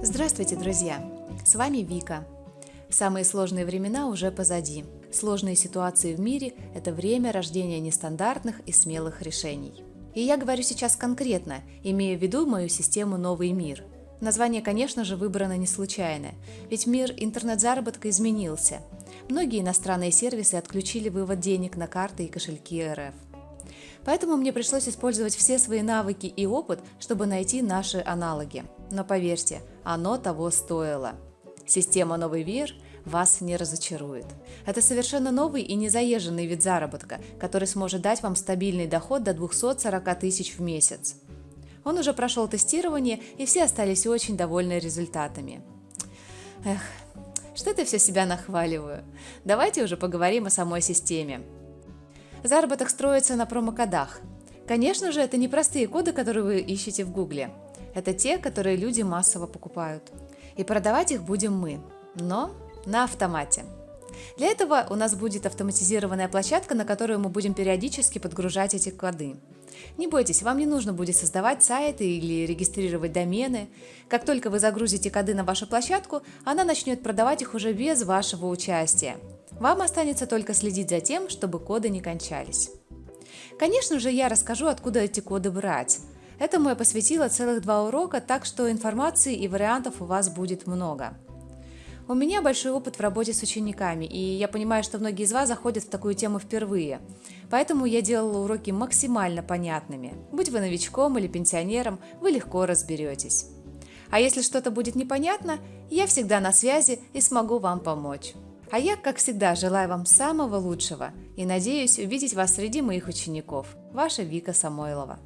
Здравствуйте, друзья! С вами Вика. Самые сложные времена уже позади. Сложные ситуации в мире – это время рождения нестандартных и смелых решений. И я говорю сейчас конкретно, имея в виду мою систему «Новый мир». Название, конечно же, выбрано не случайно, ведь мир интернет-заработка изменился. Многие иностранные сервисы отключили вывод денег на карты и кошельки РФ. Поэтому мне пришлось использовать все свои навыки и опыт, чтобы найти наши аналоги. Но поверьте, оно того стоило. Система «Новый мир» вас не разочарует. Это совершенно новый и незаезженный вид заработка, который сможет дать вам стабильный доход до 240 тысяч в месяц. Он уже прошел тестирование, и все остались очень довольны результатами. Эх, что это все себя нахваливаю? Давайте уже поговорим о самой системе. Заработок строится на промокодах. Конечно же, это не простые коды, которые вы ищете в Гугле. Это те, которые люди массово покупают. И продавать их будем мы, но на автомате. Для этого у нас будет автоматизированная площадка, на которую мы будем периодически подгружать эти коды. Не бойтесь, вам не нужно будет создавать сайты или регистрировать домены. Как только вы загрузите коды на вашу площадку, она начнет продавать их уже без вашего участия. Вам останется только следить за тем, чтобы коды не кончались. Конечно же, я расскажу, откуда эти коды брать. Этому я посвятила целых два урока, так что информации и вариантов у вас будет много. У меня большой опыт в работе с учениками, и я понимаю, что многие из вас заходят в такую тему впервые. Поэтому я делала уроки максимально понятными. Будь вы новичком или пенсионером, вы легко разберетесь. А если что-то будет непонятно, я всегда на связи и смогу вам помочь. А я, как всегда, желаю вам самого лучшего и надеюсь увидеть вас среди моих учеников. Ваша Вика Самойлова.